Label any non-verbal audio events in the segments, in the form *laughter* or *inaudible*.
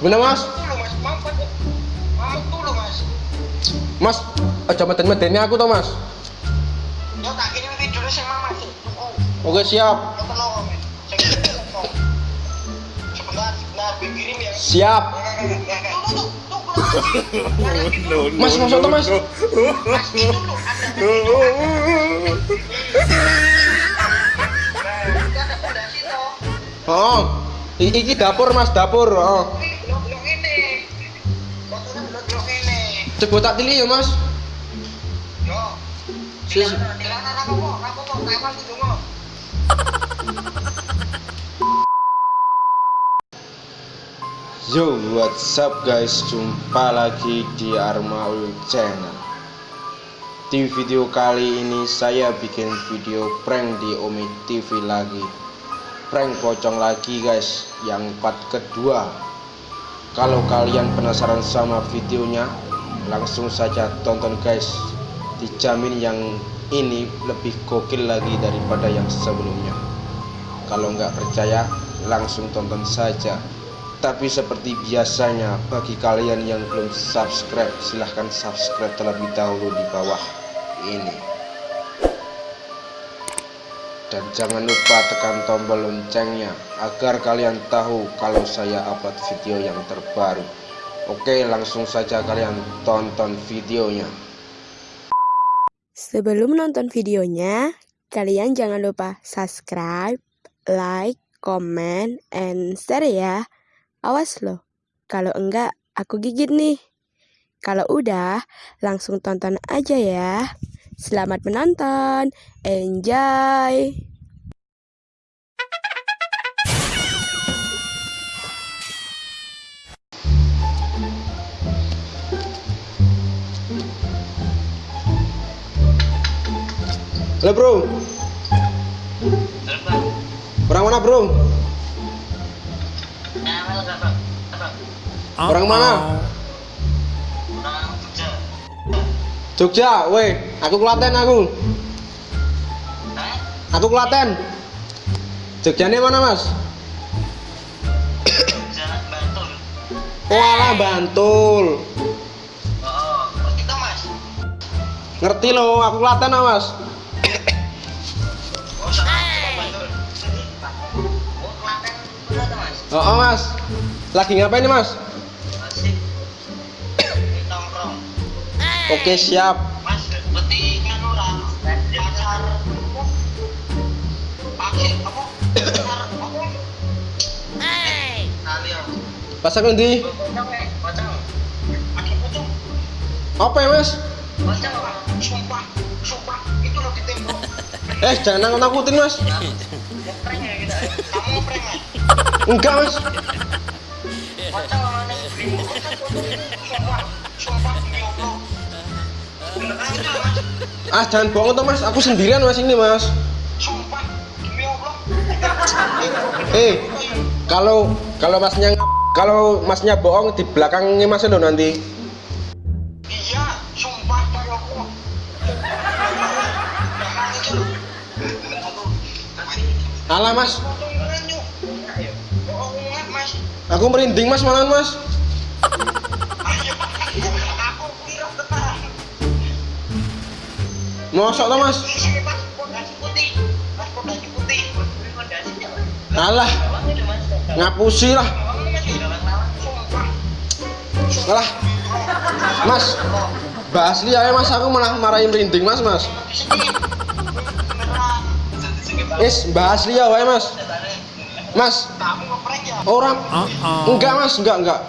Bener mas? Mas, mas. Mas, aja meden-medeni aku toh mas. Yo tak kirim videonya sing mama sih. Tunggu. Oke siap. Sebentar, sebentar, kirim ya. siap. Mas, masuk mas. Mas, fondasi toh. Oh, i- iki dapur mas, dapur. Oh. Coba tak tili ya mas. Yo. Sis. Dilarang apa kok? Apa kok? Taiwan gitu kok. Yo, what's up guys? Jumpa lagi di Armaul Channel. Di video kali ini saya bikin video prank di Omi TV lagi. Prank pocong lagi guys, yang part kedua. Kalau kalian penasaran sama videonya, langsung saja tonton guys. Dijamin yang ini lebih gokil lagi daripada yang sebelumnya. Kalau nggak percaya, langsung tonton saja. Tapi seperti biasanya, bagi kalian yang belum subscribe, silahkan subscribe terlebih dahulu di bawah ini. Dan jangan lupa tekan tombol loncengnya agar kalian tahu kalau saya upload video yang terbaru. Oke, langsung saja kalian tonton videonya. Sebelum nonton videonya, kalian jangan lupa subscribe, like, comment, and share ya. Awas loh, kalau enggak aku gigit nih. Kalau udah, langsung tonton aja ya. Selamat menonton, enjoy! Halo bro, orang mana bro? Orang mana? Jogja, weh, aku Klaten aku. Aku Klaten. Jogjanya mana mas? Oh alah Bantul. Ngerti lo, aku Klaten ah, mas. Oh, oh mas, lagi ngapain nih mas? Oke siap. Mas, berarti kan orang pasar pakai apa? Pasar apa? Nanti. Eh, pocong. Pakai pocong. Apa ya mas? Pocong, Pak. sumpah, sumpah, itu loh di tembok. Eh jangan nakut nakutin mas. Prank ya Enggak mas. Ah jangan bohong tuh mas. Aku sendirian mas ini mas. Sumpah, demi Allah. Eh kalau kalau masnya kalau masnya bohong di belakangnya mas lo nanti. Iya, sumpah loh. Alah mas, aku merinding mas malam mas. Ayo. Mosok tuh mas. Alah ngapusi lah. Alah mas. Bahas ya mas aku malah marahin merinding mas mas. Is bahas liya wae mas. Mas Kamu ngeprank ya? orang enggak mas. Enggak enggak.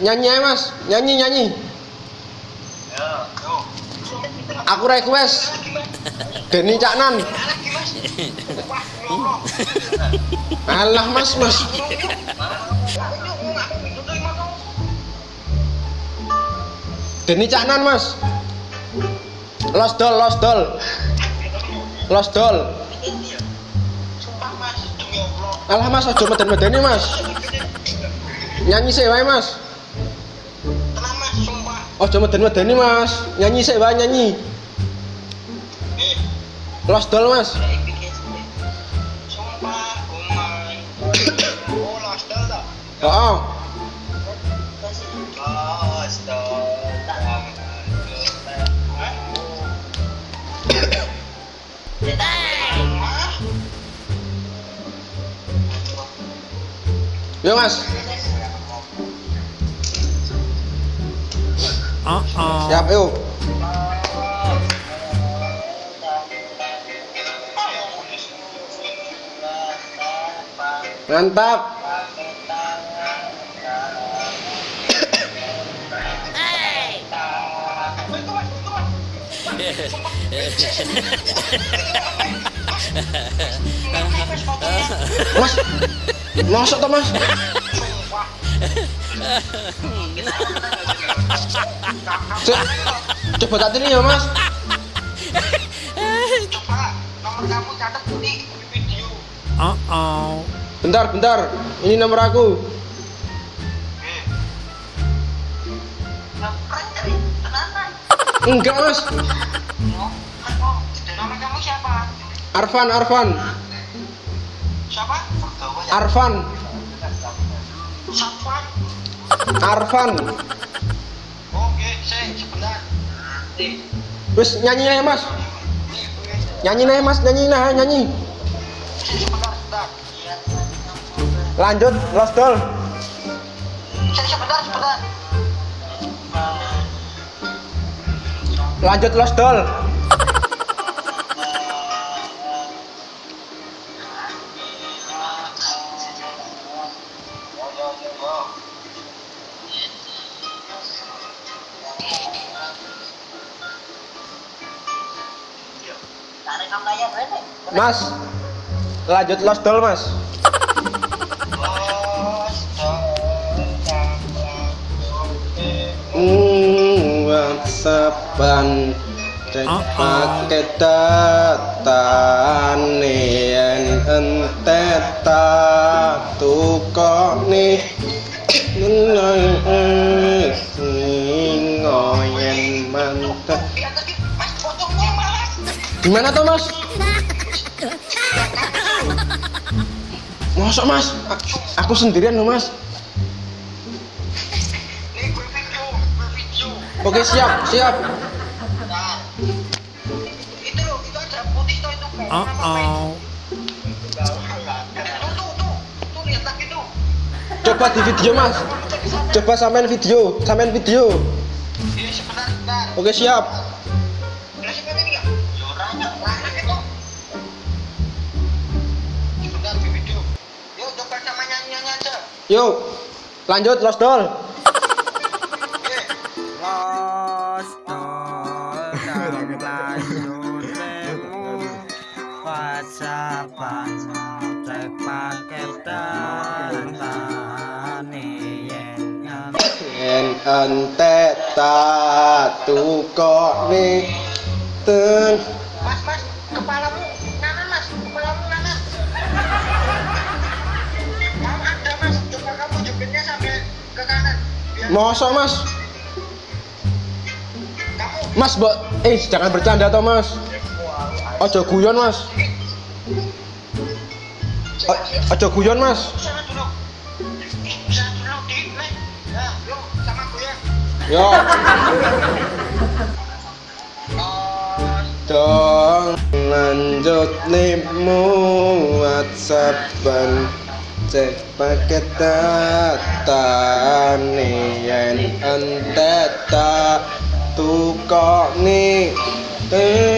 Nyanyi aja mas. Nyanyi nyanyi. Ya, aku request. Denny Caknan. Alah mas mas. Denny Caknan mas. Los Dol Los Dol. Los Dol alah mas ojo meden-medeni mas nyanyi sih wae mas Tenang mas, sumpah. ojo meden-medeni mas nyanyi sih wae nyanyi Los Dol mas sumpah. Oh? *coughs* Oh, yo mas. Siap yuk. Mantap. Mas, masuk toh mas? Co- Coba tak ini ya mas. Coba nomor kamu catat di video. Bentar, bentar. Ini nomor aku. Enggak mas. Oh, oh? Arfan, Arfan, Siapa? Arfan, Safwan. Arfan. Oke, saya sebentar. Nih, Wes nyanyi mas. nih, gue. Nyanyi aja mas, nyanyi nah, nyanyi. Sebentar. Lanjut, Lost Doll. Saya sebentar, sebentar. Lanjut Lost Doll. Mas. Lanjut Lost Doll mas. Hmm, WhatsAppan cek pakai data gimana tuh mas Masuk mas, aku sendirian loh mas. Oke siap, siap. Uh oh. Coba di video mas. Coba samain video, samain video. Oke siap. Yuk, lanjut Lost Doll. Oke. Los tol dalam lanjutmu Whatsappan cek paket data nih yen Yen entet tatu kok nih ten Mas, mas, kepalamu Mosok mas, mas mbok, eh jangan bercanda toh mas. Ojo guyon mas, O- ojo guyon mas. Yo, dong lanjut limu WhatsAppan cek paketane yen entek tak tukok nih eh.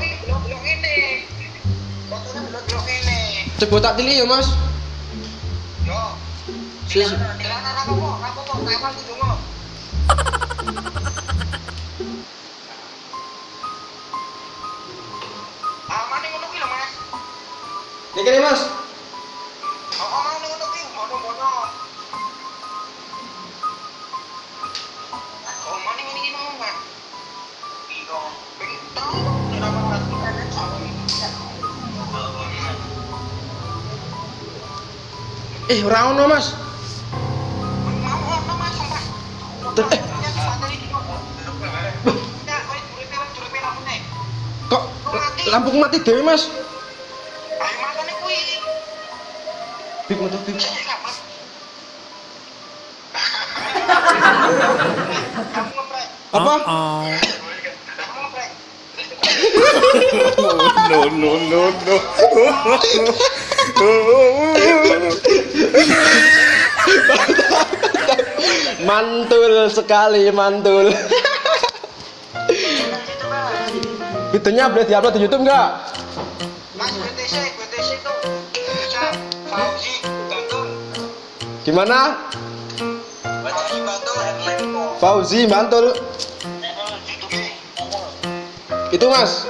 ini. coba tak tili ya mas. Yo. Sis. Dilana apa kok? Apa kok? Kapan gitu mau? Aman nih ngono ki lho, Mas. Ini kene mas. Oh, oh, ngono ngono ki, mono-mono. Oh, mau, Mas? Iya, pengen tahu Eh, ora ono mas. Mau ono Mas, sumpah. Ter- eh. Kok lampu mati dewe mas? Bib. Kamu ngeprek. Apa? Oh. Ngeprek. no no no no. *laughs* mantul sekali mantul. Videonya boleh diupload di YouTube nggak? Mas BTC, BTC itu bisa Fauzi Bantul. Gimana? Fauzi Bantul mantul. Itu mas.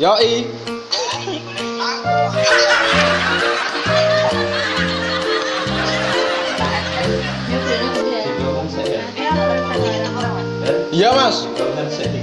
Yoi. Iya